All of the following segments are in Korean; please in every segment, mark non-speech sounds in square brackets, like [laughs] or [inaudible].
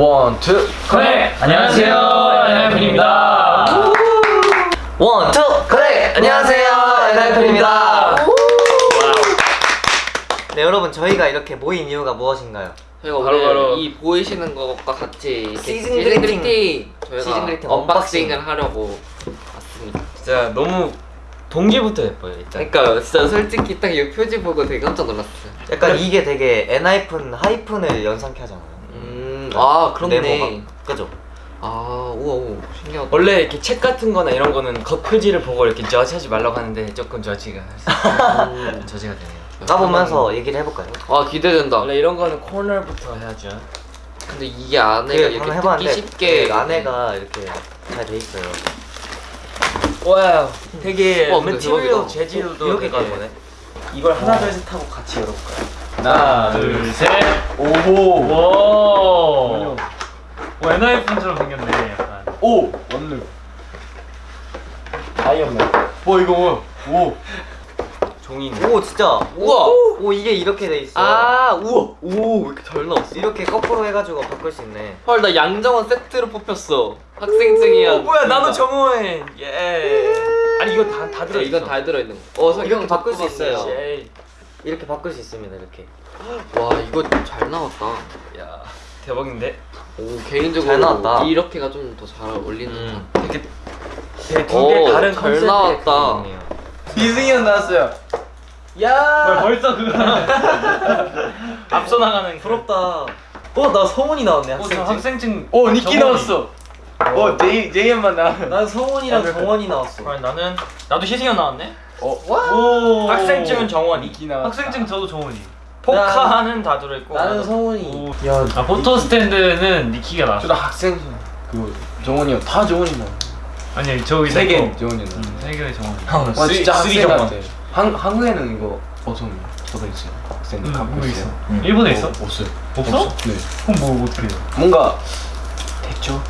one, two, 네, 안녕하세요, 엔하이픈입니다. One, two, connect! 안녕하세요, 엔하이픈입니다. 네, 여러분, 저희가 이렇게 모인 이유가 무엇인가요? 저희가 바로, 바로. 이 보이시는 것과 같이 season greeting. season greeting unboxing을 unboxing. 하려고 왔습니다. 진짜 너무 동기부터 예뻐요 일단 그러니까 진짜 솔직히 딱 이 표지 보고 되게 깜짝 놀랐어요. 약간 이게 되게 엔하이픈, 하이픈을 연상케 하잖아요. 음, 아 그렇네. 네모가. 그죠? 아 우와 우와 신기하다. 원래 이렇게 책 같은 거나 이런 거는 겉 표지를 보고 이렇게 저지하지 말라고 하는데 조금 judge가 음. [laughs] judge가 되네요 까보면서 얘기를 해볼까요? 아 기대된다. 원래 이런 거는 코너부터 해야죠 근데 이게 안에가 그게 이렇게 해봤는데 쉽게 그 안에가 이렇게 잘 돼 있어요. wow 되게 와, material 대박이다. 재질도 이렇게 되게 가는 거네. 이걸 하나 둘셋 하고 같이 열어볼까요? 하나, 둘, 셋. 오호 오. 오, 엔하이픈처럼 생겼네, 약간. 오! 원룸 아이언맨 뭐 이거 뭐? 오. 종이네 오, 진짜. 우와. 오, 이게 이렇게 돼 있어. 아 우와 오왜 이렇게 잘 나왔어. 이렇게 거꾸로 해가지고 바꿀 수 있네. 헐 나 양정원 세트로 뽑혔어. 학생증이야. 오 뭐야 나도 정호해 예 아니 이거 다, 다 네, 들어있어 이건 다 들어 있는 거. 어, 이렇게 바꿀 수. 있어요. 예. 이렇게 바꿀 수 있습니다, 이렇게. 와 이거 잘 나왔다. 야 대박인데 오 개인적으로 잘 나왔다. 이렇게가 좀 더 잘 어울리는 음. 되게 되게 두 오, 개 다른 잘 컨셉의 나왔다. 형 나왔어요. 야! 벌써 그거. [laughs] 앞서 나가는. 부럽다. 어, 나 성훈이 나왔네, 어, 저 학생증. 학생증. 오, 니키. 나왔어. 어, 제이 제이만 나. 난 성훈이랑 정원이 나왔어. 아니 나는 나도 희승이 나왔네. 어 오. 학생증은 정원이 니키 나왔. 학생증 저도 정원이. 포카는 다 들어있고 나는 성훈이. 오. 야, 아 포토 스탠드는 니키가 나왔어. 저도 학생 그 정원이 형다 정원이 나. 아니 저기 세내개 거. 정원이 나. 음, 세 개의 정원. 형와 진짜 학생 정원. 같아. 한 한국에는 이거 어떤 저거 있어요. 학생 음, 갖고 있어요. 있어. 음. 일본에 있어? 어, 없어요. 없어? 네. 그럼 뭐 어떻게? 해? 뭔가 됐죠?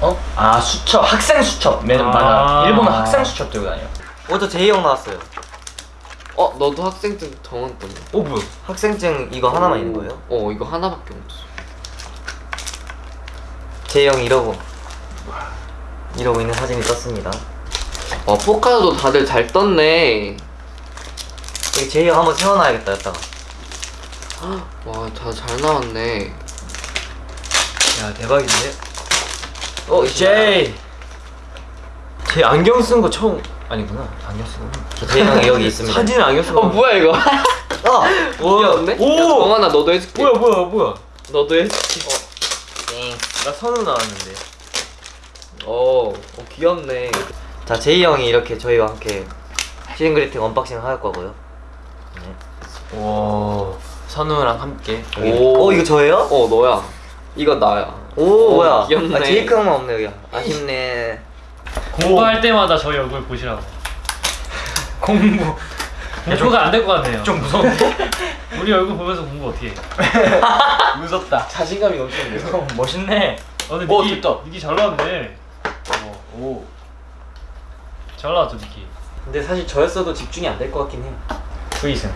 어? 아 수첩 학생 수첩 맨 아. 맞아 일본은 학생 수첩 들고 다녀 어, 저 제이 형 나왔어요. 어 너도 학생증 정원 떴네. 오 뭐야 학생증 이거 하나만 있는 거예요? 어 이거 하나밖에 없어. 제이 형 이러고. 이러고 있는 사진이 떴습니다. 와 포카도 다들 잘 떴네. 여기 제이 형 한번 세워놔야겠다, 여기다가. 와 다 잘 나왔네. 야, 대박인데? 어 제이 제 안경 쓴 거 처음 아니구나 안경 쓰고 저 제이 형이 여기 있습니다. 사진은 안경 쓰고 어 뭐야 이거? [laughs] 아! 귀엽네. 오! 야, 정원아 너도 해줄게. 뭐야 뭐야 뭐야 너도 해줄게. 땡. 나 선우 나왔는데 어, 어 귀엽네. 자, 제이 형이 이렇게 저희와 함께 season greeting unboxing을 할 거고요. 네. 와 선우랑 함께 오. 어, 이거 저예요? 어 너야. 이거 나야. 오, 오, 뭐야. 귀엽네. 아, 제이크 형만 없네, 여기. 아쉽네. 공부할 때마다 저희 얼굴 보시라고. 공부 공부가 안 될 것 같네요. 좀 무서운데? [laughs] 우리 얼굴 보면서 공부 어떻게 해? [laughs] 무섭다. 자신감이 넘치는데요. 형 멋있네 어, 근데 오, 니키, 됐다. 니키 잘 나왔네. 오. 잘 나왔죠, 니키. 근데 사실 저였어도 집중이 안 될 것 같긴 해요. 트윗은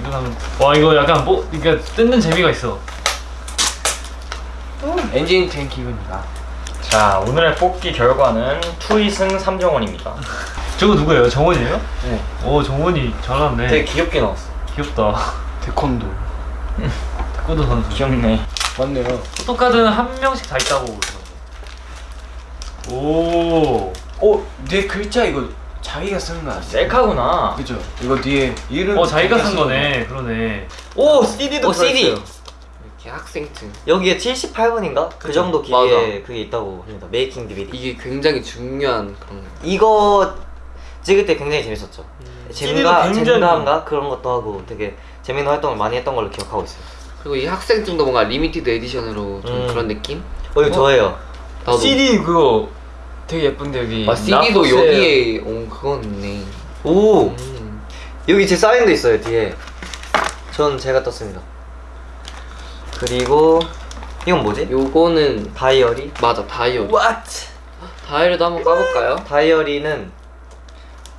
이거 하면 와 이거 약간 뭐 그러니까 뜯는 재미가 있어. 엔진 탱키입니다. 자 오늘의 뽑기 결과는 투이승 3정원입니다 저거 누구예요? 정원이에요? 네. 오 정원이 잘 나왔네. 되게 귀엽게 나왔어. 귀엽다. 태권도. 태권도 선수. 귀엽네 맞네요. 포토카드는 한 명씩 다 있다고. 그러더라고. 오. 어, 뒤에 글자 이거 자기가 쓴거 아니에요? 셀카구나 그죠? 이거 뒤에 이름. 어 자기가 쓴쓴 거네. 그러네. 오, CD도 CD. 학생증. 여기에 78분인가? 그 그죠. 정도 맞아. 길이에 그게 있다고 합니다. 메이킹 DVD. 이게 굉장히 중요한 그런 거. 이거 찍을 때 굉장히 재밌었죠. 젠가, 굉장히- 젠가인가 그런 것도 하고 되게 재밌는 활동을 많이 했던 걸로 기억하고 있어요. 그리고 이 학생증도 뭔가 limited edition으로 좀 음. 그런 느낌? 어, 이거 저예요. 나도. CD 그거 되게 예쁜데 여기 아 CD도 여기에 어 그건 있네. 오, 음. 여기 제 사인도 있어요 뒤에. 전 제가 떴습니다. 그리고 이건 뭐지? 요거는 다이어리. 맞아 다이어리. What? 다이어리도 한번 까볼까요? [gasps] 다이어리는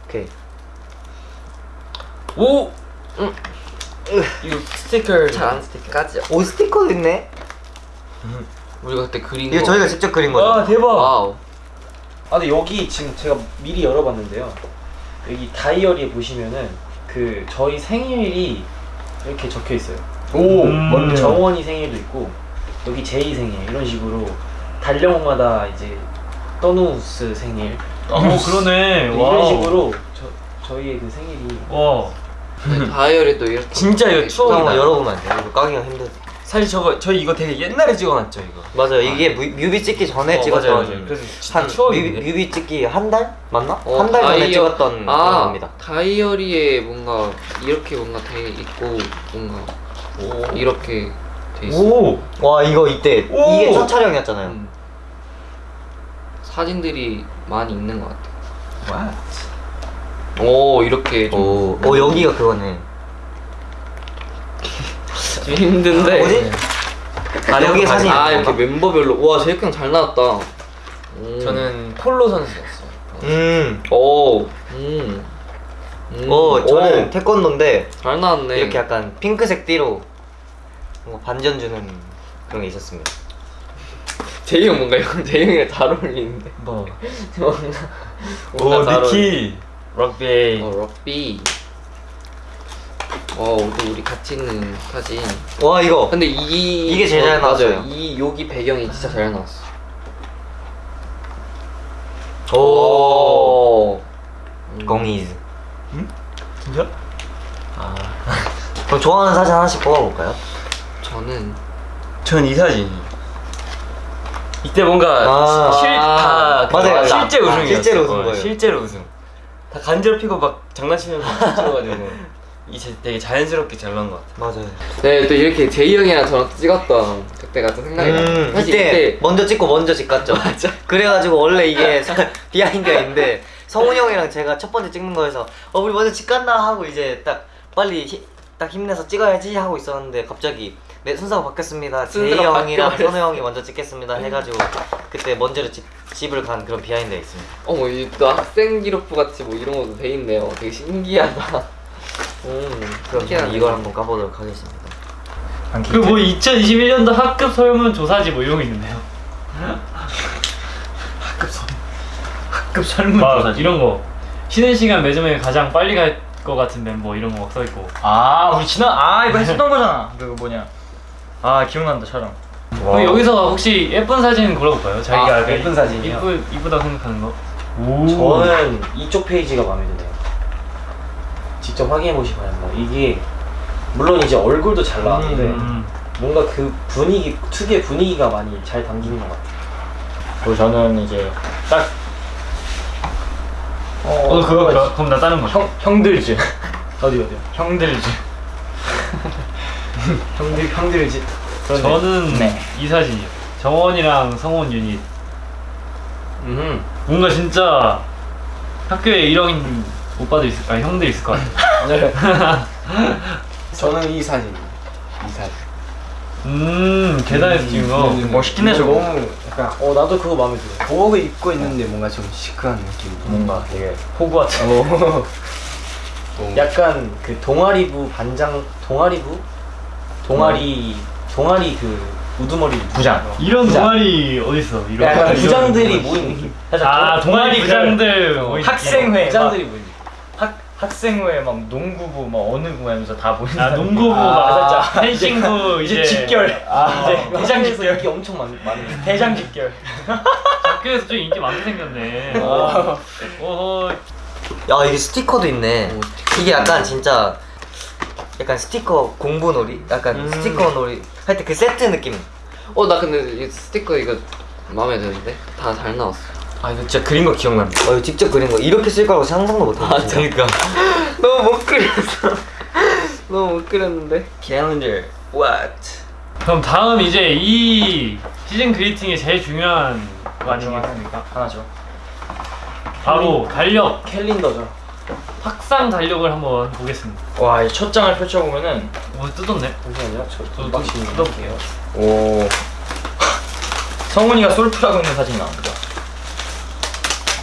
오케이. 오! 음. 이거 스티커 잘안 까지. 오 스티커도 있네. 우리가 그때 그린 이거 거. 저희가 직접 그린 거죠? 와 대박. wow. 아 근데 여기 지금 제가 미리 열어봤는데요. 여기 다이어리에 보시면은 그 저희 생일이 이렇게 적혀 있어요. 오 음. 맞네. 정원이 생일도 있고 여기 제이 생일 이런 식으로 달력마다 이제 떠누's 생일 오 그러네. 이런 wow. 식으로 저 저희의 그 생일이 와. 네, 다이어리 또 이렇게. 진짜 이거 돼 추억이다. 열어보면 안 돼요? 이거 까기가 힘들 사실 저거 저희 이거 되게 옛날에 찍어놨죠 이거. 맞아요 이게 뮤, 뮤비 찍기 전에 어, 찍었던 맞아요, 맞아요. 그래서 한 뮤비. 뮤비 찍기 한 달? 맞나? 어, 한달 전에 다이어- 찍었던 아, 겁니다 다이어리에 뭔가 이렇게 뭔가 돼 있고 뭔가 이렇게 돼 있어. 오. 와 이거 이때 오! 이게 첫 촬영이었잖아요 음. 사진들이 많이 있는 것 같아. 와. 오 이렇게 좀, 오, 오 여기가 그거네 [laughs] 좀 힘든데. 뭐지? [laughs] 아 여기 사진이 아 이렇게 건가? 멤버별로 와 제이크 형잘 나왔다. 음. 저는 폴로 선수였어요. 음. 오. 음. 음. 어 저는 오, 태권도인데 잘 나왔네. 이렇게 약간 핑크색 띠로 뭔가 반전 주는 그런 게 있었습니다 제이 형 뭔가 형 제이 형이랑 잘 어울리는데. 뭐. 뭔가 오잘 니키. 럭비. 어 럭비. 어 우리 우리 같이 있는 사진. 와 이거 근데 이 이게 제일 잘 어, 맞아요. 나왔어요. 이 여기 배경이 진짜 잘 나왔어. 오 음. 공이즈 진짜? [laughs] 그럼 좋아하는 사진 하나씩 뽑아볼까요? 저는 전 이 사진. 이때 뭔가 아. 실다 맞아요. 실제 아, 우승이었어. 실제로 우승 어, 거예요. 실제로 우승. 다 간지럽히고 막 장난치면서 찍어가지고 [laughs] 이제 되게 자연스럽게 잘 나온 것 같아. 맞아요 네 또 이렇게 제이 형이랑 저랑 찍었던 그때가 또 생각이 나. 음, 사실 이때, 이때 먼저 찍고 먼저 집 갔죠 [laughs] 맞아. 그래가지고 원래 이게 behind가 있는데 성훈이 형이랑 제가 첫 번째 찍는 거에서 어 우리 먼저 집 갔나 하고 이제 딱 빨리 히, 딱 힘내서 찍어야지 하고 있었는데 갑자기 네 순서가 바뀌었습니다 제이 형이랑. 선우 형이 먼저 찍겠습니다 해가지고 그때 먼저 집, 집을 간 그런 behind가 있습니다 어머 이 또 학생 기록부 같이 뭐 이런 것도 돼 있네요. 되게 신기하다. 음 그럼 신기하네. 저는 이걸 한번 까보도록 하겠습니다 그 뭐 2021년도 학급 설문 조사지 뭐 이런 거 있는데요. [laughs] 학급 설 학급 설문 조사지 이런 거 쉬는 시간 매점에 가장 빨리 갈 것 같은 멤버 이런 거 막 써 있고. 아 우리 지난 아 이거 했었던 거잖아. 그거 뭐냐? 아 기억난다 촬영. 그럼 여기서 혹시 예쁜 사진 골라볼까요? 자기가 아, 약간 예쁜 사진이요? 이쁘 이쁘다 생각하는 거. 오. 저는 이쪽 페이지가 마음에 드네요. 직접 확인해 보시기 바랍니다. 이게 물론 이제 얼굴도 잘 나왔는데 음. 뭔가 그 분위기 특유의 분위기가 많이 잘 담기는 것 같아요. 그리고 저는 이제 딱 어 그거 그거- 그럼 나 다른 거. 형 형들즈 어디 어디요? 형들즈. [laughs] 형들 형들 집. 저는 네. 이 사진이요. 정원이랑 성원 유닛. 음. 뭔가 진짜 학교에 이런 오빠도 있을, 아니 형들 있을 것 같아. [laughs] 네. [laughs] 저는 이 사진. 이 사진. 음 계단에서 찍은 거. 음, 멋있긴 해 저거. 너무 약간 어 나도 그거 마음에 들어. 도복을 입고 있는데 뭔가 좀 시크한 느낌. 뭔가 되게 호그와트. 어. 약간 그 동아리부 반장 동아리부 동아리 동아리 그 우두머리 부장. 이런 부장. 동아리 어디 있어? 이런 약간 부장들이. 모인 느낌. 살짝 아 동- 동아리 부장들 어, 모인 학생회 부장들이 모인. 학 학생회 막 농구부 막 어느 부 하면서 다 모인. 아 농구부 아, 막 살짝. 펜싱부 [laughs] [laughs] 이제, 이제 직결. 아, 이제 이제 대장 직결. 인기 엄청 많, 많은. [laughs] 대장 직결. 학교에서 좀 인기 많게 생겼네. 어. 어허 야 이게 스티커도 있네 오, 이게 약간 진짜 약간 스티커 공부 놀이? 약간 음. 스티커 놀이 할 때 그 세트 느낌 어 나 근데 이 스티커 이거 마음에 드는데 다 잘 나왔어. 아 이거 진짜 그린 거 기억납니다. 어 이거 직접 그린 거 이렇게 쓸 거라고 상상도 못했어 그러니까. [laughs] 너무 못 그렸어. [laughs] 너무 못 그렸는데. Calendar. What? 그럼 다음 이제 이 시즌 그리팅의 제일 중요한 거 아니겠습니까? 하나죠. 바로 달력 캘린더죠. 확상 달력을 한번 보겠습니다. 와, 이 첫 장을 펼쳐 보면은 뭐 뜯었네? 잠시만요. 저 뜯어볼게요. 오. [laughs] 성훈이가 솔프라고 있는 사진이 나옵니다.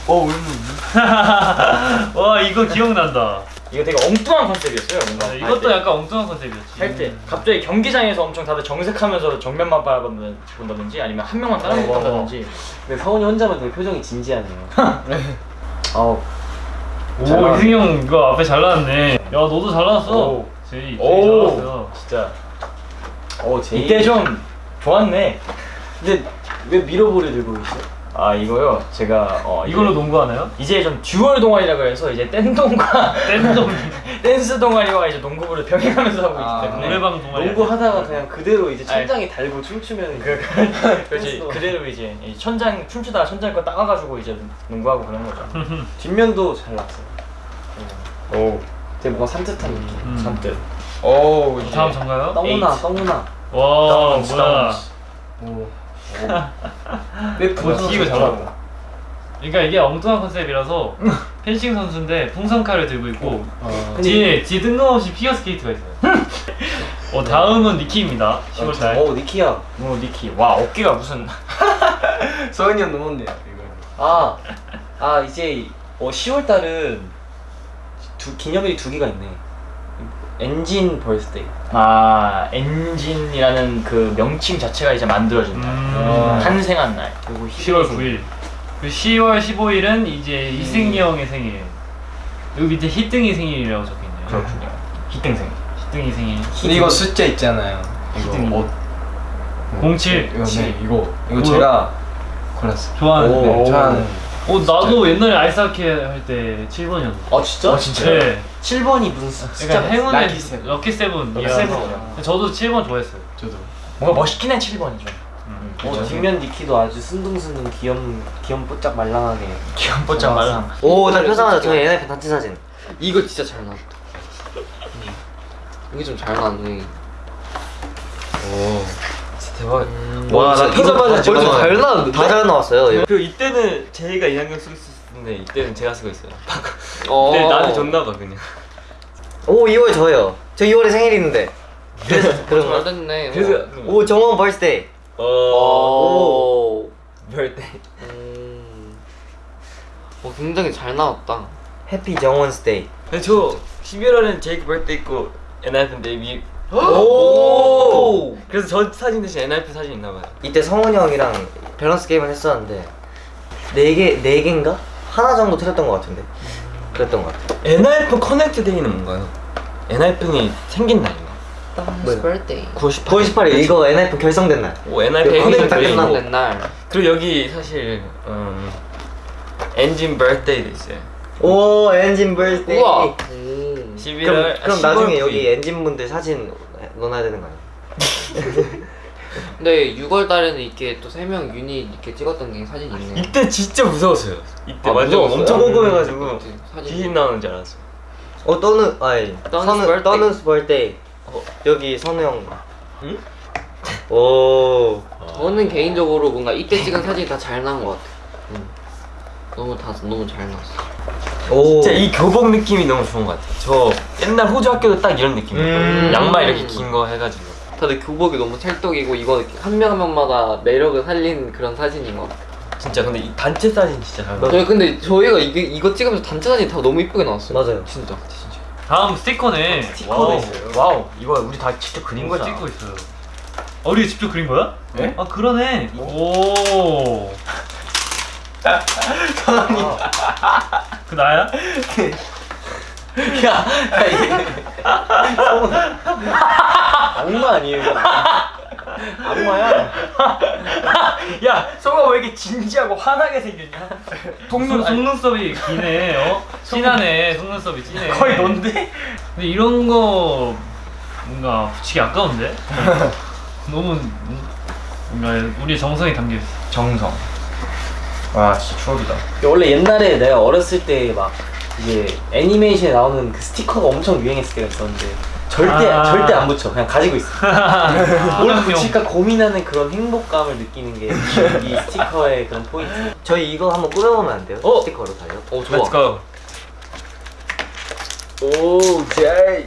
[laughs] 와 이거 기억난다. 이거 되게 엉뚱한 컨셉이었어요. 뭔가 아, 이것도 약간 엉뚱한 컨셉이었지. 할 때 갑자기 경기장에서 엄청 다들 정색하면서 정면만 바라본다든지 아니면 한 명만 따라본다든지 근데 서훈이 혼자만 되게 표정이 진지하네요. [laughs] 어, 오. 이승이 형 이거 앞에 잘 나왔네. 야 너도 잘 나왔어. 오. 제이 제이 오. 잘 나왔어. 진짜 어 제이. 이때 좀 좋았네. 근데 왜 mirror ball을 들고 계시죠? 아 이거요 제가 어, 이걸로 농구하나요? 이제 좀 dual 동아리라고 해서 이제 댄동과 [laughs] 댄동 [laughs] 댄스 동아리와 이제 농구부를 병행하면서 하고 아, 있기 때문에 노래방 동아리. 농구 하다가 그냥 그대로 이제. 천장에 달고 춤추면 그, 그, 그렇지 댄스도. 그대로 이제 이 천장 춤추다가 천장 거 따가가지고 이제 농구하고 그런 거죠. [laughs] 뒷면도 잘 났어요. 오 되게 뭔가 산뜻한 느낌. 음. 잔뜩. 오 다음 전가요? 너무나 에이트. 너무나. 와 뭐야? 오. 왜뭐 튀기고 잘하고. 그러니까 이게 엉뚱한 컨셉이라서 [laughs] 펜싱 선수인데 풍선칼을 들고 있고 근데 뒤에 뒤에 뜬금없이 피겨 스케이트가 있어요. [laughs] 어 다음은 니키입니다. 10월달. 어 니키야. 오 니키 와 어깨가 무슨 [laughs] 서은이 형 넘었네요 이거 아, 아 이제 어 10월 달은 두 기념일이 두 개가 있네. ENGENE birthday. 아 ENGENE이라는 그 명칭 자체가 이제 만들어진다. 음. 탄생한 날. 그리고 10월 9일. 그 10월 15일은 이제 희승이 형의 생일. 여기 밑에 희등이 생일이라고 적혀 있네요. 그렇군요. 희땡생. 희등이 생일. 근데 이거 숫자 있잖아요 이거 희등이. 옷 07. 이거 네 이거 이거 뭐야? 제가 골랐어요 좋아하는데. 네, 좋아하는 어 나도 옛날에 아이스하키 할 때 7번이었는데. 아 진짜? 네. 7번이 무슨 수- 숫자? 그러니까 행운의 lucky seven. lucky seven. lucky. seven이요. 저도 7번 좋아했어요. 저도 뭔가 멋있긴 해 7번이죠. 어 뒷면 니키도 아주 순둥순둥 귀염 귀염 뽀짝 말랑하게. 귀염뽀짝 말랑. 오 딱 펴자마자 저희 NF 단체 사진 이거 진짜 잘 나왔다. 이게 좀 잘 나왔네. 오 대박 와, 나 펴자마자 이거 지금 잘 나왔는데? 다잘 나왔어요 그 이때는 제이가 이 안경 쓰고 있었는데 이때는 제가 쓰고 있어요. 어. [laughs] 근데 나한테 줬나 봐 그냥. 오 2월 저요 저 2월에 생일이 있는데 그래서 [laughs] 그런 잘거 됐네. 그래서 오 정원 birthday 어. 오 birthday. 음. 어, 굉장히 잘 나왔다. happy 정원's day 근데 저 11월에는 제이크 birthday 있고 NIF인데 위. 오 그래서 저 사진 대신 NIF 사진 있나 봐요. 이때 성훈이 형이랑 밸런스 게임을 했었는데 네 개, 네 개인가? 하나 정도 틀렸던 것 같은데 그랬던 것 같아 NIF connect day는 뭔가요? NIF이 생긴 날인가? 뭐야? birthday. 9월 18일. 9월 18일 이거 NF 결성된 날 오 day. 끝나고. 옛날. 그리고 여기 사실 음, ENGENE birthday도 있어요. 오 ENGENE birthday 우와. 오. 11월. 그럼, 그럼 아, 나중에 10월 여기 9일. ENGENE 분들 사진 넣어놔야 되는 거 아니야? [laughs] 근데 6월 달에는 이렇게 또세명 유닛 이렇게 찍었던 게 사진 있네. 이때 진짜 무서웠어요. 이때 아, 완전 무서웠어요? 엄청 궁금해가지고 그때 사진. 귀신 나오는 줄 알았어. 어 떠누 아니 떠누's 선우 birthday. 떠누's birthday 어. 여기 선우 형 응? 오 저는 개인적으로 뭔가 이때 찍은 사진이 다 잘 나온 것 같아. 응. 너무 다 너무 잘 나왔어. 오. 진짜 이 교복 느낌이 너무 좋은 것 같아요. 저 옛날 호주 학교도 딱 이런 느낌이었거든요. 음. 양말 이렇게 긴 거 해가지고. 다들 교복이 너무 찰떡이고 이거 한 명 한 명마다 매력을 살린 그런 사진인 것 같아. 진짜 근데 이 단체 사진 진짜 잘 나왔어요. 저희 근데 저희가 이게 이거 찍으면서 단체 사진 다 너무 이쁘게 나왔어요. 맞아요 진짜 진짜. 다음 스티커네. 스티커도 wow. 있어요. wow 이거 우리 다 직접 그린 거잖아. 찍고 있어요. 어, 우리 직접 그린 거야? 네? 아 그러네. 오. 그 나야? 야, 야 이게 성훈 악마 아니에요? 이거? 악마야. 야 성아 왜 이렇게 진지하고 화나게 생겼냐? 속눈 속눈썹이 기네. 어? 진하네. 속눈썹이 진해. 거의 넌데? 근데 이런 거 뭔가 붙이기 아까운데? [laughs] 너무 뭔가 우리 정성이 담겨 있어. 정성. 와 진짜 추억이다. 원래 옛날에 내가 어렸을 때 막 이게 애니메이션에 나오는 그 스티커가 엄청 유행했을 때가 있었는데 절대 아. 절대 안 붙여. 그냥 가지고 있어. [laughs] 뭘뭘 붙일까 고민하는 그런 행복감을 느끼는 게 이 스티커의 그런 포인트. 저희 이거 한번 꾸며보면 안 돼요? 어? 스티커로 달려 어 좋아. Let's go. 오 제이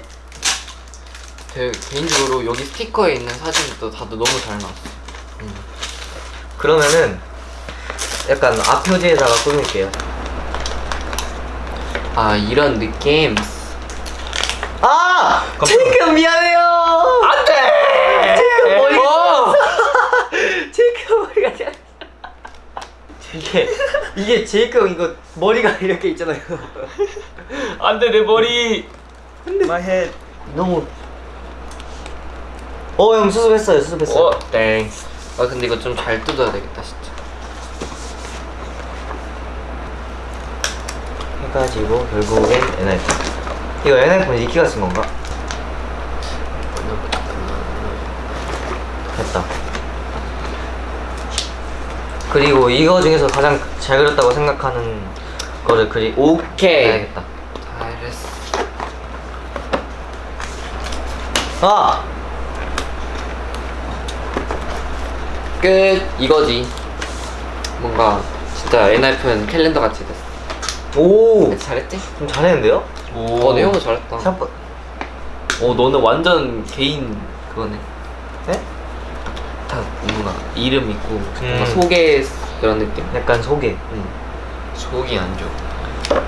제 개인적으로 여기 스티커에 있는 사진도 다들 너무 잘 나왔어. 그러면은 약간 앞 표지에다가 꾸밀게요 아 이런 느낌. 아! 제이크 미안해요. 안돼. 제이크 머리. [laughs] 제이크 머리가 잘. 이게 이게 제이크 형 이거 머리가 [laughs] 이렇게 있잖아요. 안돼 내 머리. My head. 너무. 어 형 수습했어요 수습했어요. 어, thanks. 아 근데 이거 좀 잘 뜯어야 되겠다 진짜 해가지고 결국엔 NF. 이거 NF는 니키가 쓴 건가? 됐다. 그리고 이거 중에서 가장 잘 그렸다고 생각하는 거를 그리 오케이. 해야겠다. 잘했어 아! 끝 이거지 뭔가 진짜 NIF는 캘린더 같이 됐어 오! 잘했지? 좀 잘했는데요? 어 내용도 잘했다 생각보 어, 너는 완전 개인 그거네. 네? 다 뭔가 이름 있고 뭔가 음. 소개 그런 느낌 약간 소개. 속이 안 좋아.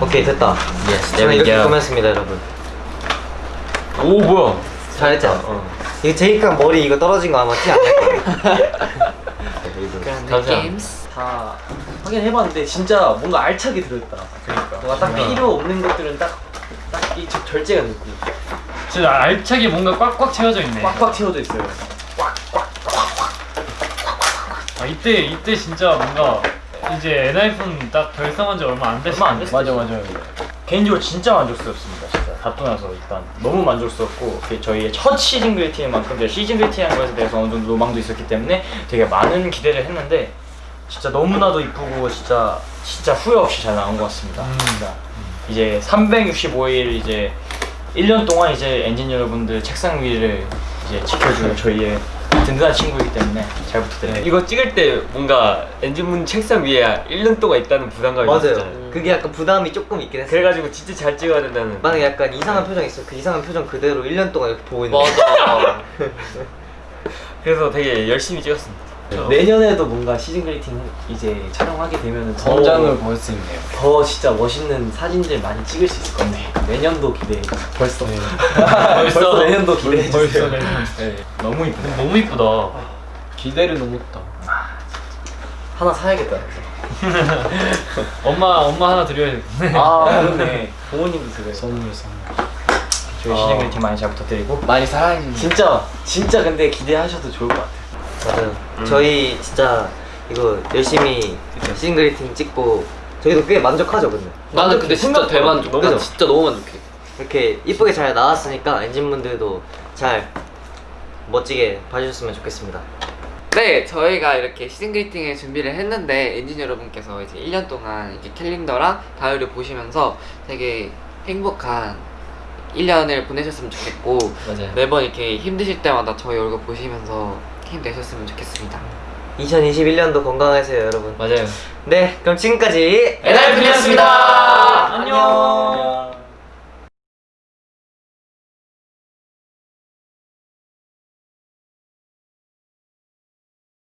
오케이 됐다. Yes, 저는 이렇게. 꾸몄습니다 여러분. 오, 뭐야? 잘했죠? 어. 이거 제이크랑 머리 이거 떨어진 거 아마 티 안 날 거예요. [laughs] 그런. 느낌 다 확인해봤는데 진짜 뭔가 알차게 들어있다. 그러니까. 뭔가 딱 필요 없는 것들은 딱 딱 이 절제가 있고 진짜 알차게 뭔가 꽉꽉 채워져 있네. 꽉꽉 채워져 있어요. 아 이때 이때 진짜 뭔가 이제 엔하이픈 딱 결성한 지 얼마 안 됐을 얼마 안. 됐을 맞아 맞아. 개인적으로 진짜 만족스럽습니다. 진짜 답도 나서 일단 너무 만족스럽고 그게 저희의 첫 시즌 그리팅만큼 제가 시즌 그리팅한 것에 대해서 어느 정도 로망도 있었기 때문에 되게 많은 기대를 했는데 진짜 너무나도 이쁘고 진짜 진짜 후회 없이 잘 나온 것 같습니다. 진짜 이제 365일 이제 1년 동안 이제 엔진 여러분들 책상 위를 이제 지켜줄 저희의 든든한 친구이기 때문에 잘 부탁드립니다. 이거 찍을 때 뭔가 엔진문 책상 위에 1년 동안 있다는 부담감이 맞아요. 있었잖아요. 그게 약간 부담이 조금 있긴 했어요. 그래가지고 진짜 잘 찍어야 된다는. 만약에 약간 이상한 표정 있어. 그 이상한 표정 그대로 1년 동안 이렇게 보고 있는. 맞아 [laughs] 그래서 되게 열심히 찍었습니다. 내년에도 뭔가 시즌 그리팅 이제 촬영하게 되면 더, 성장을 볼 수 있네요. 더 진짜 멋있는 사진들 많이 찍을 수 있을 것 같네. 내년도 기대해. [laughs] 벌써. 벌써 내년도 기대해 벌써 주세요. 내년. 네. 너무 이쁘네. 너무 이쁘다. 기대를 너무 했다. 하나 사야겠다. [laughs] 엄마 엄마 하나 드려야겠네. 아 [laughs] 그렇네. 부모님도 들어요. 선물 선물. 저희 시즌 그리팅 많이 잘 부탁드리고 많이 사랑해 주세요. 진짜 진짜 근데 기대하셔도 좋을 것 같아요. 맞아요. 저희 진짜 이거 열심히 싱글리팅 찍고 저희도 꽤 만족하죠 근데. 나는 근데 진짜 대만족 그죠? 나 진짜 너무 만족해 이렇게 이쁘게 잘 나왔으니까 엔진분들도 잘 멋지게 봐주셨으면 좋겠습니다. 네, 저희가 이렇게 시즌 그리팅을 준비를 했는데 엔진 여러분께서 이제 1년 동안 이렇게 캘린더랑 다이어리 보시면서 되게 행복한 1년을 보내셨으면 좋겠고 맞아요. 매번 이렇게 힘드실 때마다 저희 얼굴 보시면서 힘내셨으면 좋겠습니다. 2021년도 건강하세요 여러분. 맞아요. 네, 그럼 지금까지 엔하이픈이었습니다. 안녕.